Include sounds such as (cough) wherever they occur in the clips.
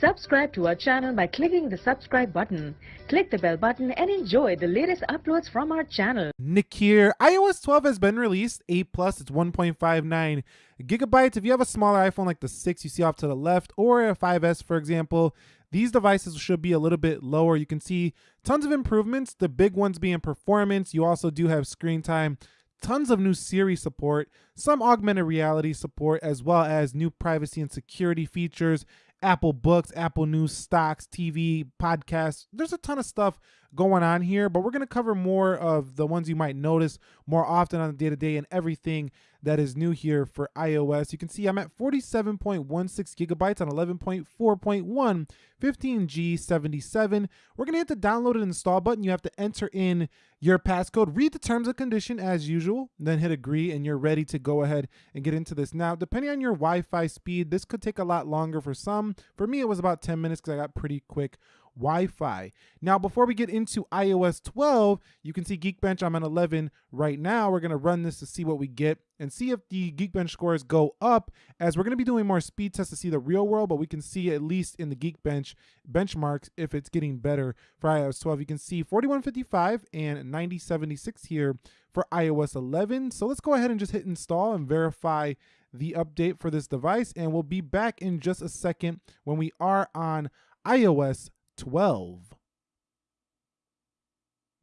Subscribe to our channel by clicking the subscribe button. Click the bell button and enjoy the latest uploads from our channel. Nick here. iOS 12 has been released. 8 Plus, it's 1.59 gigabytes. If you have a smaller iPhone like the 6 you see off to the left, or a 5S, for example, these devices should be a little bit lower. You can see tons of improvements, the big ones being performance. You also do have screen time tons of new Siri support, some augmented reality support, as well as new privacy and security features, Apple Books, Apple News, stocks, TV, podcasts. There's a ton of stuff going on here, but we're going to cover more of the ones you might notice more often on the day to day and everything that is new here for iOS. You can see I'm at 47.16 gigabytes on 11.4.1, 15G77. We're going to hit the download and install button. You have to enter in your passcode, read the terms and condition as usual, then hit agree, and you're ready to go ahead and get into this. Now, depending on your Wi Fi speed, this could take a lot longer for some. For me, it was about 10 minutes because I got pretty quick Wi-Fi. Now, before we get into iOS 12, you can see Geekbench, I'm on 11 right now. We're gonna run this to see what we get and see if the Geekbench scores go up as we're gonna be doing more speed tests to see the real world, but we can see at least in the Geekbench benchmarks if it's getting better for iOS 12. You can see 4155 and 9076 here for iOS 11. So let's go ahead and just hit install and verify the update for this device and we'll be back in just a second when we are on iOS 12.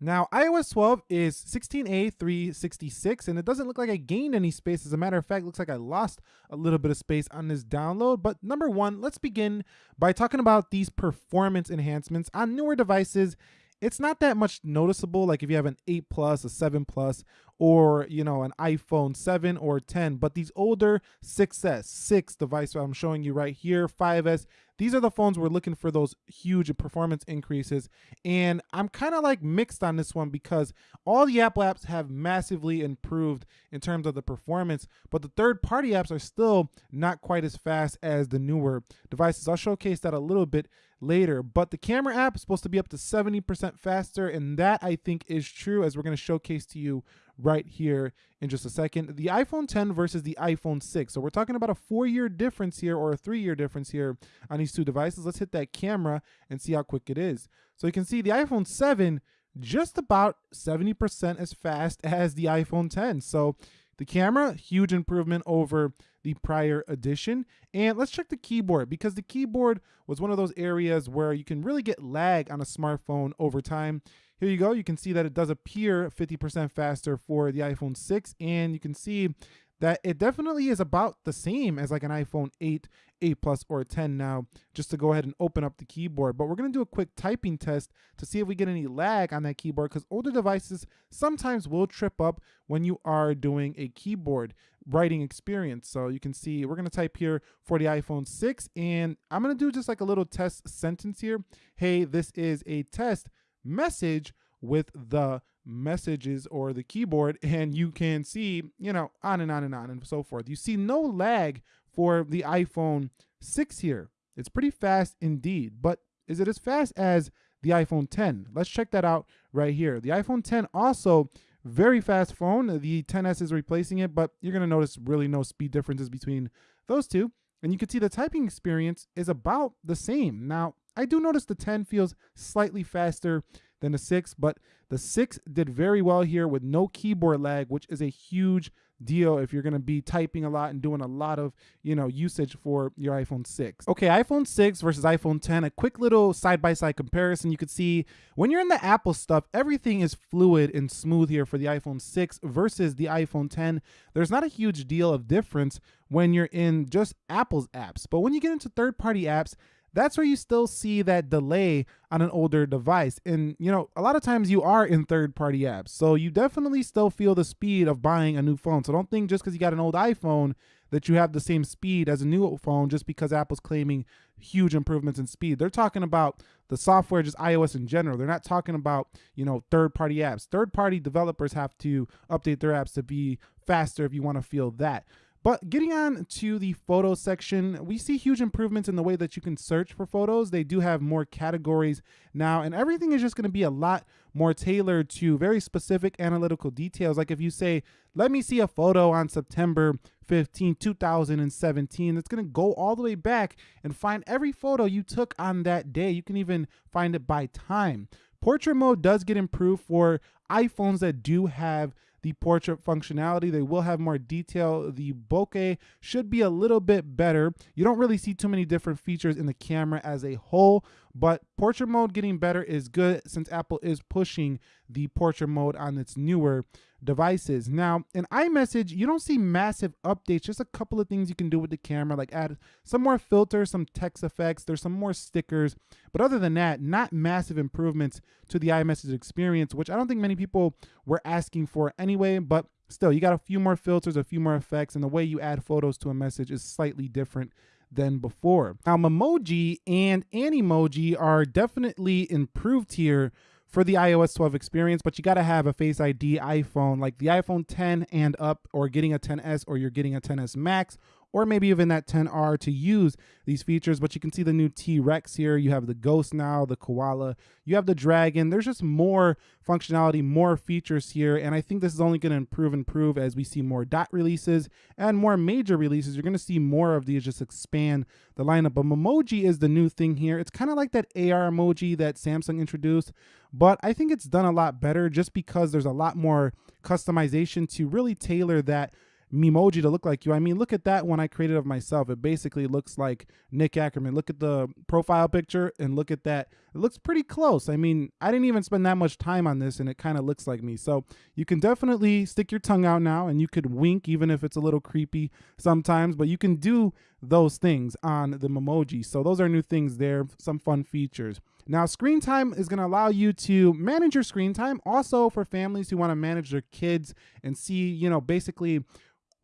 Now, iOS 12 is 16A366, and it doesn't look like I gained any space. As a matter of fact, looks like I lost a little bit of space on this download. But number one, let's begin by talking about these performance enhancements. On newer devices, it's not that much noticeable like if you have an 8 plus a 7 plus or you know an iphone 7 or 10 but these older 6s 6 device i'm showing you right here 5s these are the phones we're looking for those huge performance increases and i'm kind of like mixed on this one because all the apple apps have massively improved in terms of the performance but the third party apps are still not quite as fast as the newer devices. I'll showcase that a little bit later but the camera app is supposed to be up to 70% faster and that i think is true as we're going to showcase to you right here in just a second. The iPhone 10 versus the iPhone 6. So we're talking about a four year difference here or a three year difference here on these two devices. Let's hit that camera and see how quick it is. So you can see the iPhone 7 just about 70% as fast (laughs) as the iPhone 10. So the camera, huge improvement over the prior edition. And let's check the keyboard because the keyboard was one of those areas where you can really get lag on a smartphone over time. Here you go. You can see that it does appear 50% faster for the iPhone 6 and you can see that it definitely is about the same as like an iPhone 8, 8 Plus, or 10 now, just to go ahead and open up the keyboard. But we're going to do a quick typing test to see if we get any lag on that keyboard because older devices sometimes will trip up when you are doing a keyboard writing experience. So you can see we're going to type here for the iPhone 6 and I'm going to do just like a little test sentence here. Hey, this is a test message with the messages or the keyboard (laughs) and you can see, you know, on and on and on and so forth. You see no lag for the iPhone 6 here. It's pretty fast indeed, but is it as fast as the iPhone 10? Let's check that out right here. The iPhone 10 also very fast phone. The 10s is replacing it, but you're going to notice really no speed differences between those two. And you can see the typing experience is about the same. Now, I do notice the 10 feels slightly faster than the 6, but the 6 did very well here with no keyboard lag, which is a huge deal if you're going to be typing a lot and doing a lot of, you know, usage for your iPhone 6. Okay, iPhone 6 versus iPhone 10, a quick little side-by-side -side comparison. You could see when you're in the Apple stuff, everything is fluid and smooth here for the iPhone 6 versus the iPhone 10. There's not a huge deal of difference when you're in just Apple's apps. But when you get into third-party apps, that's where you still see that delay on an older device. And, you know, a lot of times you are in third party apps. So you definitely still feel the speed of buying a new phone. So don't think just because you got an old iPhone that you have the same speed as a new phone just because Apple's claiming huge improvements in speed. They're talking about the software, just iOS in general. They're not talking about, you know, third party apps. Third party developers have to update their apps to be faster if you want to feel that. But getting on to the photo section, we see huge improvements in the way that you can search for photos. They do have more categories now, and everything is just going to be a lot more tailored to very specific analytical details. Like if you say, let me see a photo on September 2015, 2017. It's going to go all the way back and find every photo you took on that day. You can even find it by time. Portrait mode does get improved for iPhones that do have the portrait functionality. They will have more detail. The bokeh should be a little bit better. You don't really see too many different features in the camera as a whole, but portrait mode getting better is good since Apple is pushing the portrait mode on its newer devices. Now, in iMessage, you don't see massive updates, just a couple of things you can do with the camera, like add some more filters, some text effects, there's some more stickers. But other than that, not massive improvements to the iMessage experience, which I don't think many people were asking for anyway, but still, you got a few more filters, a few more effects, and the way you add photos to a message is slightly different than before. Now, Memoji and Animoji are definitely improved here for the iOS 12 experience, but you got to have a Face ID iPhone like the iPhone 10 and up, or getting a 10s, or you're getting a 10s Max, or maybe even that 10R to use these features. But you can see the new T-Rex here. You have the Ghost now, the Koala. You have the Dragon. There's just more functionality, more features here. And I think this is only going to improve and improve as we see more dot releases and more major releases. You're going to see more of these just expand the lineup. But Memoji is the new thing here. It's kind of like that AR emoji that Samsung introduced, but I think it's done a lot better just because there's a lot more customization to really tailor that Memoji to look like you. I mean, look at that one I created of myself. It basically looks like Nick Ackerman. Look at the profile picture and look at that. It looks pretty close. I mean, I didn't even spend that much time on this and it kind of looks like me. So you can definitely stick your tongue out now and you could wink even if it's a little creepy sometimes, but you can do those things on the Memoji. So those are new things there, some fun features. Now, screen time is going to allow you to manage your screen time also for families who want to manage their kids and see, you know, basically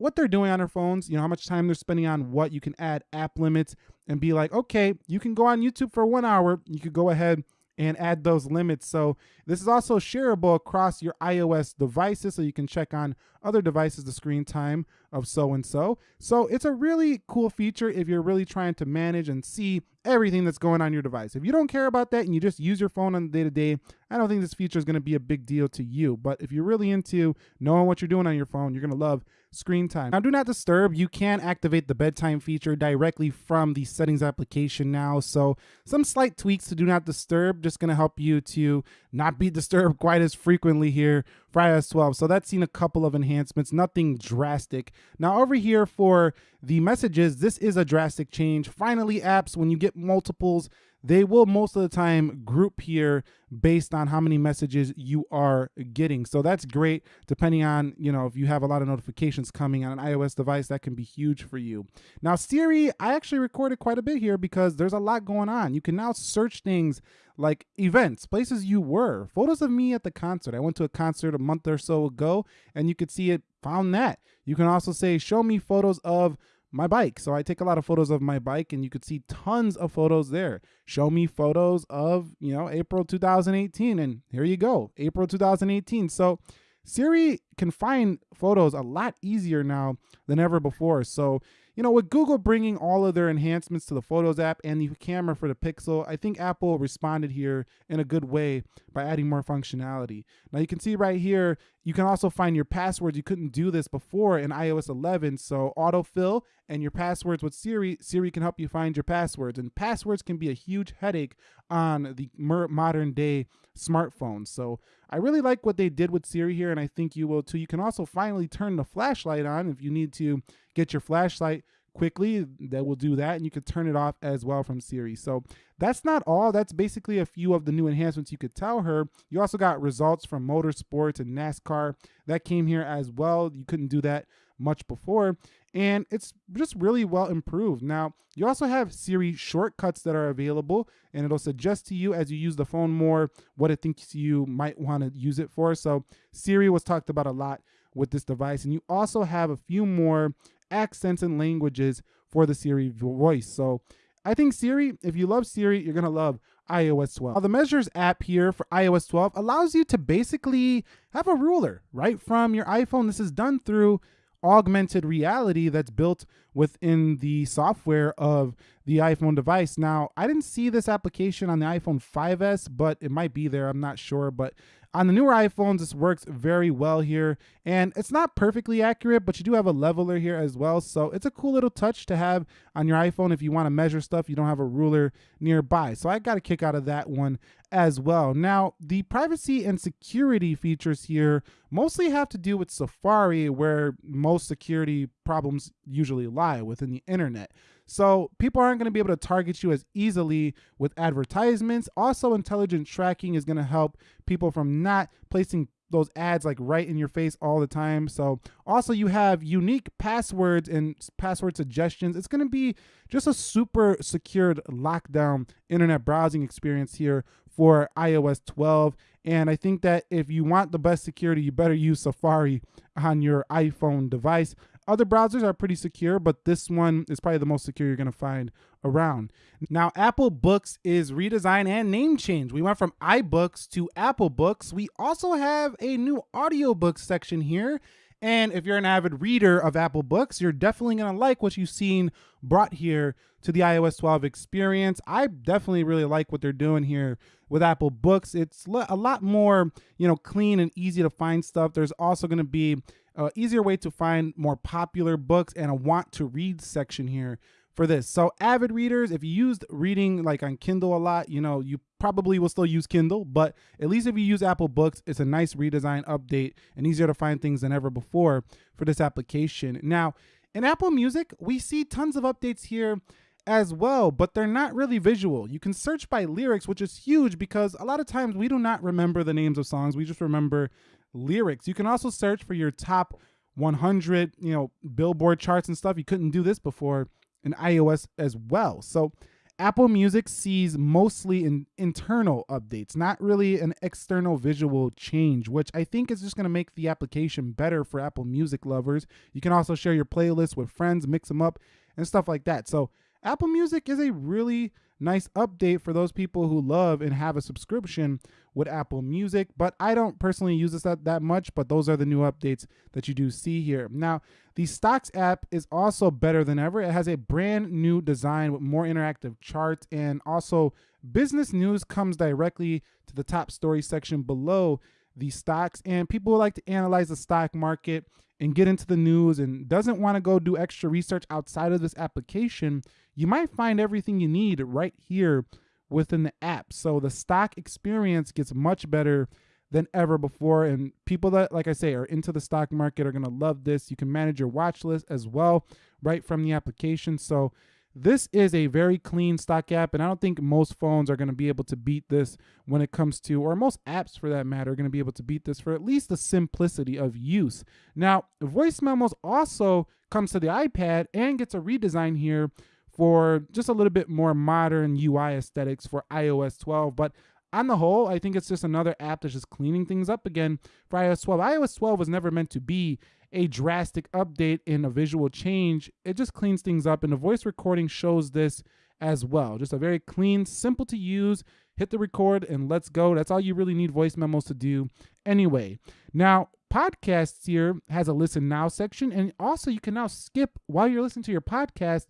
what they're doing on their phones, you know, how much time they're spending on what. You can add app limits and be like, okay, you can go on YouTube for one hour. You could go ahead and add those limits. So this is also shareable across your iOS devices, so you can check on other devices the screen time of so and so. So it's a really cool feature if you're really trying to manage and see everything that's going on your device. If you don't care about that and you just use your phone on the day to day, I don't think this feature is going to be a big deal to you. But if you're really into knowing what you're doing on your phone, you're going to love screen time. Now, do not disturb. You can activate the bedtime feature directly from the settings application now. So some slight tweaks to do not disturb, just going to help you to not be (laughs) disturbed quite as frequently here for iOS 12. So that's seen a couple of enhancements, nothing drastic. Now over here for the messages, this is a drastic change. Finally, apps, when you get multiples, they will most of the time group here based on how many messages you are getting. So that's great depending on, you know, if you have a lot of notifications coming on an iOS device, that can be huge for you. Now Siri, I actually recorded quite a bit here because there's a lot going on. You can now search things like events, places you were, photos of me at the concert. I went to a concert a month or so ago and you could see it found that. You can also say, show me photos of my bike. So I take a lot of photos of my bike and you could see tons of photos there. Show me photos of, you know, April 2018 and here you go, April 2018. So Siri can find photos a lot easier now than ever before. So you know, with Google bringing all of their enhancements to the Photos app and the camera for the Pixel, I think Apple responded here in a good way by adding more functionality. Now you can see right here, you can also find your passwords. You couldn't do this before in iOS 11. So autofill and your passwords with Siri, Siri can help you find your passwords. And passwords can be a huge headache on the modern day smartphones. So I really like what they did with Siri here, and I think you will too. You can also finally turn the flashlight on if you need to get your flashlight quickly that will do that and you can turn it off as well from Siri. So that's not all. That's basically a few of the new enhancements you could tell her. You also got results from motorsports and NASCAR that came here as well. You couldn't do that much before and it's just really well improved. Now, you also have Siri shortcuts that are available, and it'll suggest to you as you use the phone more what it thinks you might want to use it for. So, Siri was talked about a lot with this device, and you also have a few more accents and languages for the Siri voice. So, I think Siri, if you love Siri, you're going to love iOS 12. Now, the Measures app here for iOS 12 allows you to basically have a ruler right from your iPhone. This is done through augmented reality that's built within the software of the iPhone device. Now, I didn't see this application on the iPhone 5S, but it might be there. I'm not sure. But on the newer iPhones, this works very well here. And it's not perfectly accurate, but you do have a leveler here as well. So it's a cool little touch to have on your iPhone if you want to measure stuff, you don't have a ruler nearby. So I got a kick out of that one as well. Now, the privacy and security features here mostly have to do with Safari, where most security problems usually lie within the internet. So people aren't going to be able to target you as easily with advertisements. Also, intelligent tracking is going to help people from not placing those ads like right in your face all the time. So also you have unique passwords and password suggestions. It's going to be just a super secured lockdown internet browsing experience here for iOS 12. And I think that if you want the best security, you better use Safari on your iPhone device. Other browsers are pretty secure, but this one is probably the most secure you're going to find around. Now, Apple Books is redesign and name change. We went from iBooks to Apple Books. We also have a new audiobook section here. And if you're an avid reader of Apple Books, you're definitely going to like what you've seen brought here to the iOS 12 experience. I definitely really like what they're doing here with Apple Books. It's a lot more, you know, clean and easy to find stuff. There's also going to be uh, easier way to find more popular books and a want to read section here for this. So avid readers, if you used reading like on Kindle a lot, you know, you probably will still use Kindle, but at least if you use Apple Books, it's a nice redesign update and easier to find things than ever before for this application. Now, in Apple Music, we see tons of updates here as well, but they're not really visual. You can search by lyrics, which is huge because a lot of times we do not remember the names of songs. We just remember lyrics. You can also search for your top 100, you know, Billboard charts and stuff. You couldn't do this before in iOS as well. So Apple Music sees mostly in internal updates, not really an external visual change, which I think is just going to make the application better for Apple Music lovers. You can also share your playlists with friends, mix them up, and stuff like that. So Apple Music is a really nice update for those people who love and have a subscription with Apple Music. But I don't personally use this that, that much, but those are the new updates that you do see here. Now, the Stocks app is also better than ever. It has a brand new design with more interactive charts and also business news comes directly to the top story section below the stocks and people like to analyze the stock market and get into the news and doesn't want to go do extra research outside of this application, you might find everything you need right here within the app. So the stock experience gets much better than ever before. And people that, like I say, are into the stock market are going to love this. You can manage your watch list as well right from the application. So this is a very clean stock app, and I don't think most phones are going to be able to beat this when it comes to, or most apps for that matter, are going to be able to beat this for at least the simplicity of use. Now, voice memos also comes to the iPad and gets a redesign here for just a little bit more modern UI aesthetics for iOS 12. But on the whole, I think it's just another app that's just cleaning things up again for iOS 12. iOS 12 was never meant to be a drastic update in a visual change. It just cleans things up, and the voice recording shows this as well. Just a very clean, simple to use. Hit the record and let's go. That's all you really need voice memos to do anyway. Now, podcasts here has a listen now section, and also you can now skip while you're listening to your podcast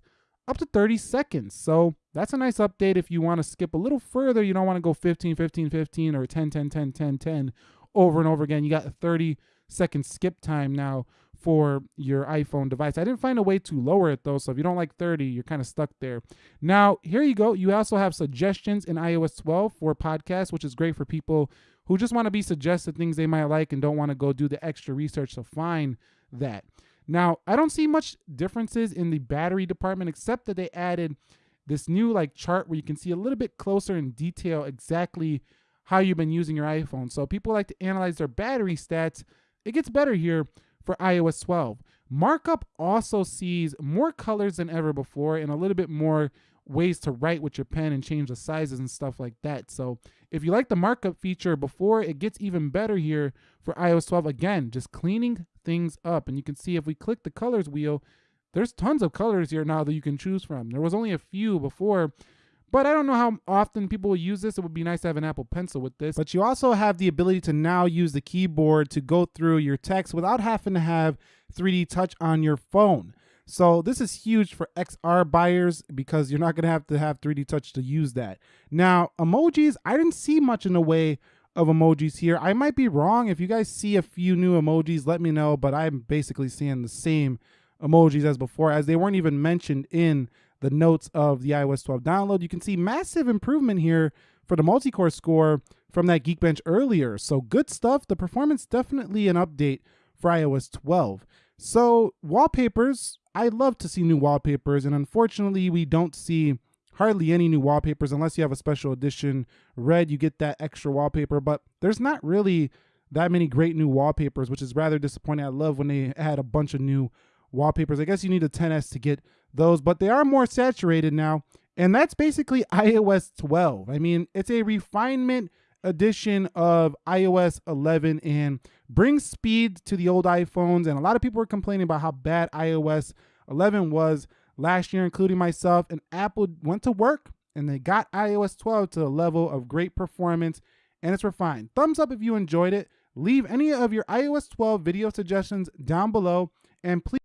up to 30 seconds. So that's a nice update if you want to skip a little further. You don't want to go 15, 15, 15 or 10, 10, 10, 10, 10 over and over again. You got 30 second skip time now for your iPhone device. I didn't find a way to lower it though, so if you don't like 30, you're kind of stuck there. Now, here you go. You also have suggestions in iOS 12 for podcasts, which is great for people who just want to be suggested things they might like and don't want to go do the extra research to find that. Now, I don't see much differences in the battery department except that they added this new like chart where you can see a little bit closer in detail exactly how you've been using your iPhone. So people like to analyze their battery stats it gets better here for iOS 12. Markup also sees more colors than ever before and a little bit more ways to write with your pen and change the sizes and stuff like that. So if you like the markup feature before, it gets even better here for iOS 12. Again, just cleaning things up. And you can see if we click the colors wheel, there's tons of colors here now that you can choose from. There was only a few before, but I don't know how often people will use this. It would be nice to have an Apple Pencil with this. But you also have the ability to now use the keyboard to go through your text without having to have 3D touch on your phone. So this is huge for XR buyers because you're not going to have to have 3D touch to use that. Now, emojis, I didn't see much in the way of emojis here. I might be wrong. If you guys see a few new emojis, let me know, but I'm basically seeing the same emojis as before as they weren't even mentioned in the notes of the iOS 12 download. You can see massive improvement here for the multi-core score from that Geekbench earlier. So good stuff. The performance definitely an update for iOS 12. So wallpapers, I love to see new wallpapers, and unfortunately, we don't see hardly any new wallpapers unless you have a special edition red. You get that extra wallpaper, but there's not really that many great new wallpapers, which is rather disappointing. I love when they had a bunch of new wallpapers. I guess you need a 10s to get those, but they are more saturated now, and that's basically (laughs) iOS 12. I mean, it's a refinement edition of iOS 11 and brings speed to the old iPhones. And a lot of people were complaining about how bad iOS 11 was last year, including myself. And Apple went to work and they got iOS 12 to a level of great performance and it's refined. Thumbs up if you enjoyed it. Leave any of your iOS 12 video suggestions down below and please